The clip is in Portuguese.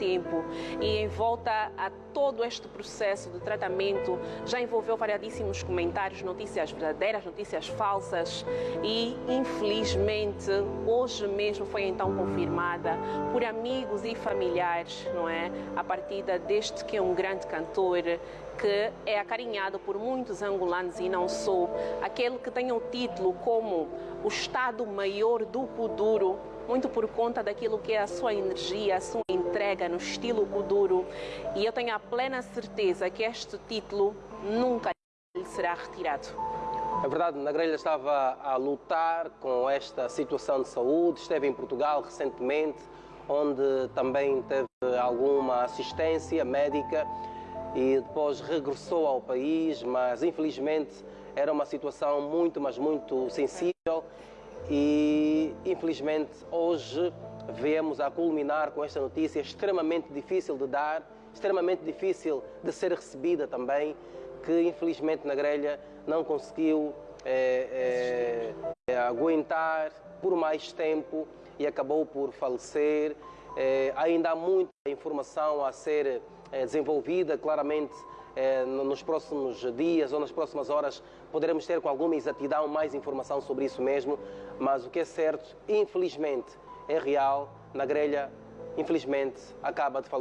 tempo e em volta a todo este processo de tratamento. Já envolveu variadíssimos comentários, notícias verdadeiras, notícias falsas e infelizmente hoje mesmo foi então confirmada por amigos e familiares, não é, a partida deste que é um grande cantor que é acarinhado por muitos angolanos e não só, aquele que tem o título como o Estado Maior do Kuduro, muito por conta daquilo que é a sua energia, a sua entrega no estilo Kuduro. E eu tenho a plena certeza que este título nunca lhe será retirado. É verdade, na grelha estava a lutar com esta situação de saúde, esteve em Portugal recentemente, onde também teve alguma assistência médica e depois regressou ao país, mas infelizmente era uma situação muito, mas muito sensível e infelizmente hoje viemos a culminar com esta notícia extremamente difícil de dar, extremamente difícil de ser recebida também, que infelizmente na grelha não conseguiu é, é, aguentar por mais tempo e acabou por falecer. É, ainda há muita informação a ser é, desenvolvida, claramente é, nos próximos dias ou nas próximas horas poderemos ter com alguma exatidão mais informação sobre isso mesmo, mas o que é certo, infelizmente, é real, na grelha, infelizmente, acaba de falar.